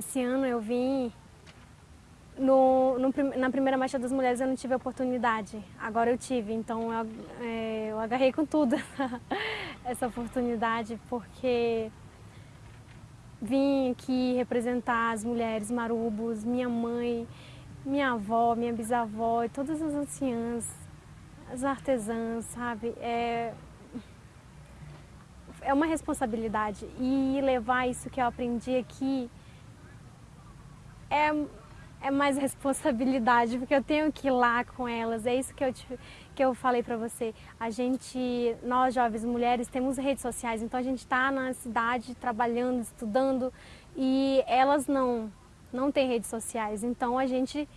Esse ano eu vim no, no, na primeira Marcha das Mulheres eu não tive oportunidade, agora eu tive, então eu, é, eu agarrei com tudo essa oportunidade, porque vim aqui representar as mulheres marubos, minha mãe, minha avó, minha bisavó e todas as anciãs, as artesãs, sabe? É, é uma responsabilidade e levar isso que eu aprendi aqui é é mais responsabilidade, porque eu tenho que ir lá com elas, é isso que eu, te, que eu falei para você. A gente, nós jovens mulheres, temos redes sociais, então a gente está na cidade trabalhando, estudando, e elas não, não têm redes sociais, então a gente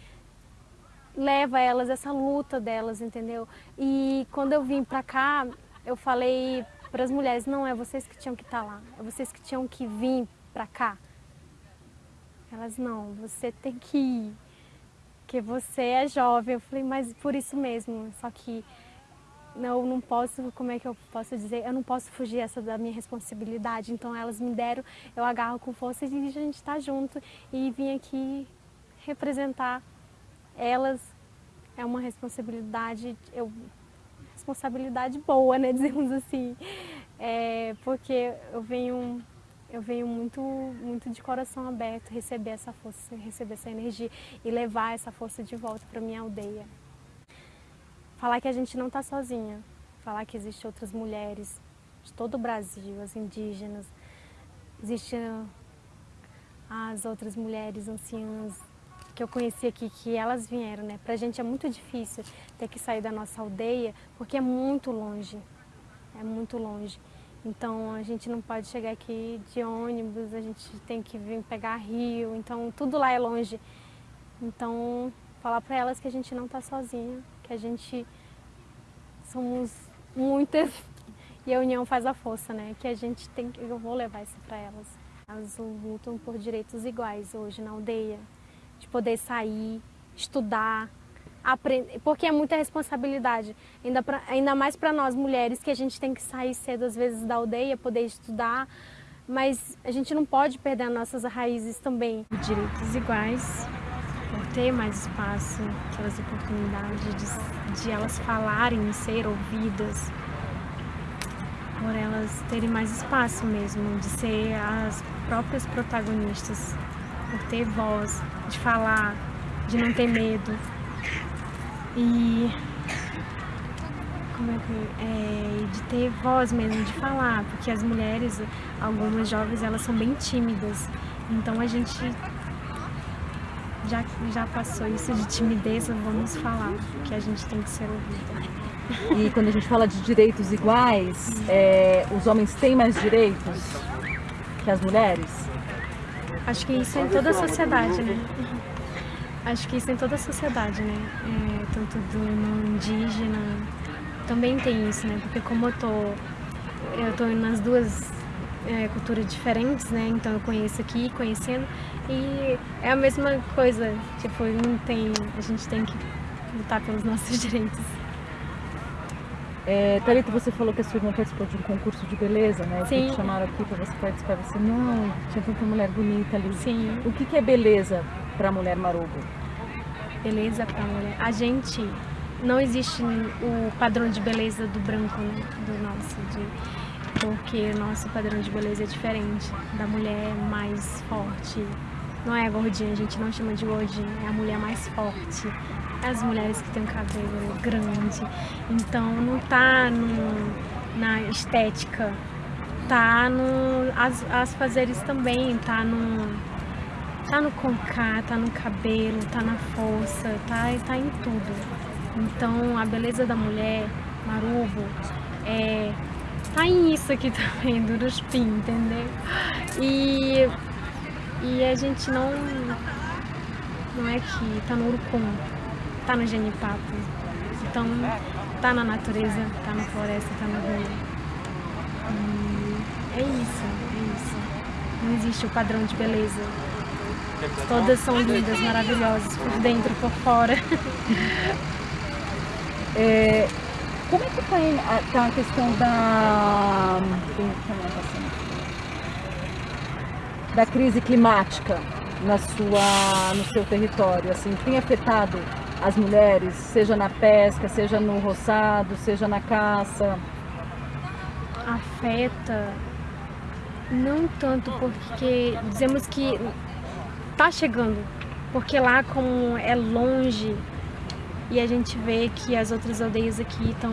leva elas, essa luta delas, entendeu? E quando eu vim para cá, eu falei para as mulheres, não, é vocês que tinham que estar tá lá, é vocês que tinham que vir para cá. Elas, não, você tem que ir, porque você é jovem. Eu falei, mas por isso mesmo, só que eu não posso, como é que eu posso dizer, eu não posso fugir essa da minha responsabilidade. Então elas me deram, eu agarro com força e a gente está junto e vim aqui representar elas. É uma responsabilidade, eu, responsabilidade boa, né, dizemos assim, é, porque eu venho eu venho muito, muito de coração aberto receber essa força, receber essa energia e levar essa força de volta para minha aldeia. Falar que a gente não está sozinha, falar que existem outras mulheres de todo o Brasil, as indígenas, existem as outras mulheres anciãs que eu conheci aqui, que elas vieram, né? Pra gente é muito difícil ter que sair da nossa aldeia, porque é muito longe, é muito longe. Então a gente não pode chegar aqui de ônibus, a gente tem que vir pegar rio, então tudo lá é longe. Então falar para elas que a gente não está sozinha, que a gente somos muitas e a união faz a força, né? Que a gente tem que, eu vou levar isso para elas. Elas lutam por direitos iguais hoje na aldeia, de poder sair, estudar, aprender, porque é muita responsabilidade, ainda, pra, ainda mais para nós mulheres, que a gente tem que sair cedo às vezes da aldeia, poder estudar, mas a gente não pode perder as nossas raízes também. Direitos iguais, por ter mais espaço, aquelas oportunidades de, de elas falarem ser ouvidas, por elas terem mais espaço mesmo, de ser as próprias protagonistas, por ter voz, de falar, de não ter medo, e como é que é, de ter voz mesmo, de falar, porque as mulheres, algumas jovens, elas são bem tímidas, então a gente já, já passou isso de timidez, vamos falar, que a gente tem que ser ouvida. E quando a gente fala de direitos iguais, é, os homens têm mais direitos que as mulheres? Acho que isso é em toda a sociedade, né? Acho que isso em toda a sociedade, né? É, tanto do no indígena, também tem isso, né? Porque como eu tô, eu tô nas duas é, culturas diferentes, né? Então eu conheço aqui, conhecendo, e é a mesma coisa, tipo, não tem, a gente tem que lutar pelos nossos direitos. É, Thalita, você falou que a sua irmã participou de um concurso de beleza, né? Sim. Que te chamaram aqui para você participar. Você, não, tinha tanta mulher bonita ali. Sim. O que, que é beleza para a mulher marubo? Beleza para a mulher. A gente, não existe o padrão de beleza do branco, né? Do nosso, de, porque o nosso padrão de beleza é diferente. Da mulher mais forte. Não é a gordinha, a gente não chama de gordinha, é a mulher mais forte. É as mulheres que têm o cabelo grande. Então não tá no, na estética, tá no. As, as fazeres também, tá no Tá no concá, tá no cabelo, tá na força, tá, tá em tudo. Então a beleza da mulher, marubo, é, tá em isso aqui também, do Ruspim, entendeu? E, e a gente não, não é que tá no Urucum, tá no genipapo. Então tá na natureza, tá na floresta, tá no rio. E é isso, é isso. Não existe o padrão de beleza. Todas são lindas, maravilhosas, por dentro e por fora. É, como é que está tá a questão da, da crise climática? na sua, no seu território? Assim, tem afetado as mulheres, seja na pesca, seja no roçado, seja na caça? Afeta não tanto porque dizemos que tá chegando, porque lá como é longe e a gente vê que as outras aldeias aqui estão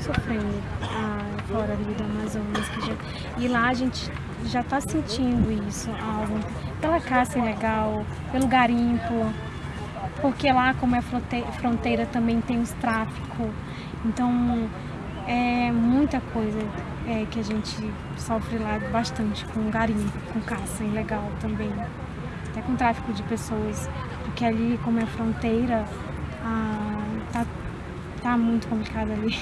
sofrendo ah, fora ali do Amazonas. Já, e lá a gente já está sentindo isso, algo, pela caça ilegal, pelo garimpo, porque lá como é fronteira também tem os tráficos, então é muita coisa é, que a gente sofre lá bastante com garimpo, com caça ilegal também, até com tráfico de pessoas, porque ali como é fronteira, ah, tá, tá muito complicado ali.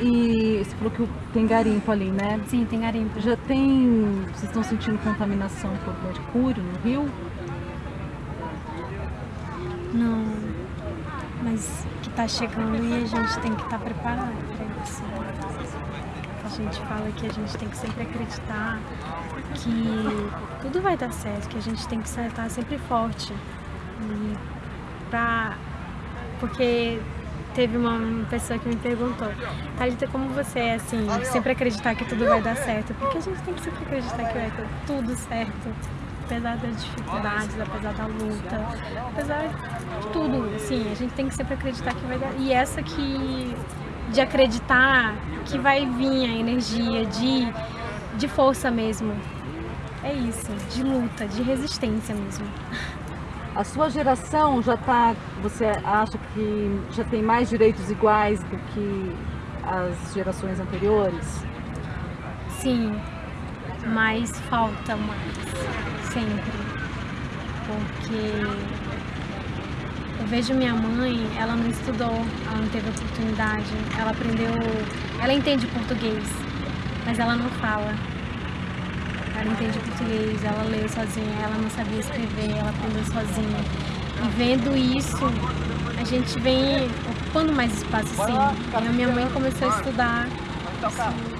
E você falou que tem garimpo ali, né? Sim, tem garimpo. Já tem. Vocês estão sentindo contaminação por mercúrio no rio? Não. Mas que tá chegando e a gente tem que estar tá preparado para isso. A gente fala que a gente tem que sempre acreditar que tudo vai dar certo, que a gente tem que estar sempre forte. E pra porque teve uma pessoa que me perguntou, Thalita, como você é assim, sempre acreditar que tudo vai dar certo? Porque a gente tem que sempre acreditar que vai dar tudo certo, apesar das dificuldades, apesar da luta, apesar de tudo, assim, a gente tem que sempre acreditar que vai dar. E essa que de acreditar que vai vir a energia de, de força mesmo. É isso, de luta, de resistência mesmo. A sua geração já está, você acha que já tem mais direitos iguais do que as gerações anteriores? Sim, mas falta mais, sempre. Porque eu vejo minha mãe, ela não estudou, ela não teve oportunidade, ela aprendeu, ela entende português, mas ela não fala. Ela entende português, ela lê sozinha, ela não sabia escrever, ela aprendeu sozinha. E vendo isso, a gente vem ocupando mais espaço assim. E a minha mãe começou a estudar. Isso,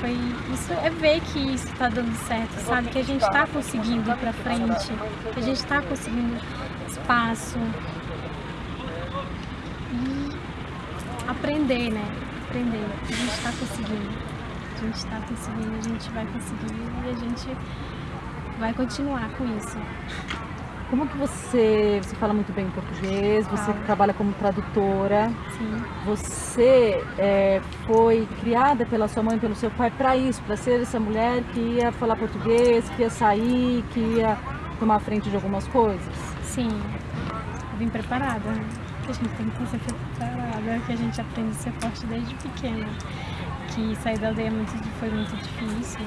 foi, isso é ver que isso está dando certo, sabe? Que a gente está conseguindo ir para frente, que a gente está conseguindo espaço. E aprender, né? Aprender. A gente está conseguindo gente está conseguindo, a gente vai conseguir e a gente vai continuar com isso. Como que você, você fala muito bem português, você trabalha como tradutora. Sim. Você é, foi criada pela sua mãe, pelo seu pai para isso, para ser essa mulher que ia falar português, que ia sair, que ia tomar frente de algumas coisas? Sim. Eu vim preparada, né? Que a gente tem que ser preparada, que a gente aprende a ser forte desde pequena que sair da aldeia muito, foi muito difícil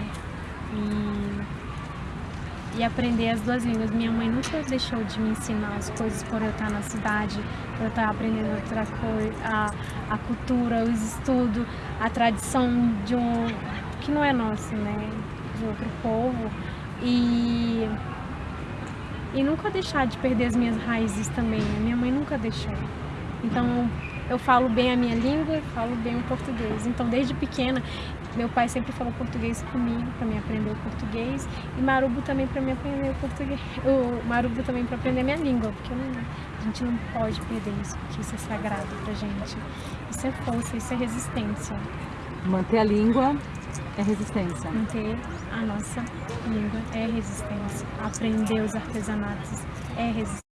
e, e aprender as duas línguas. Minha mãe nunca deixou de me ensinar as coisas por eu estar na cidade, por eu estar aprendendo outra coisa, a, a cultura, os estudos, a tradição de um que não é nosso, né, de outro povo e e nunca deixar de perder as minhas raízes também. A minha mãe nunca deixou. Então eu falo bem a minha língua, falo bem o português. Então, desde pequena, meu pai sempre falou português comigo para me aprender o português e Marubo também para me aprender o português. O Marubo também para aprender a minha língua, porque não, a gente não pode perder isso, porque isso é sagrado pra gente. Isso é força, isso é resistência. Manter a língua é resistência. Manter a nossa língua é resistência. Aprender os artesanatos é resistência.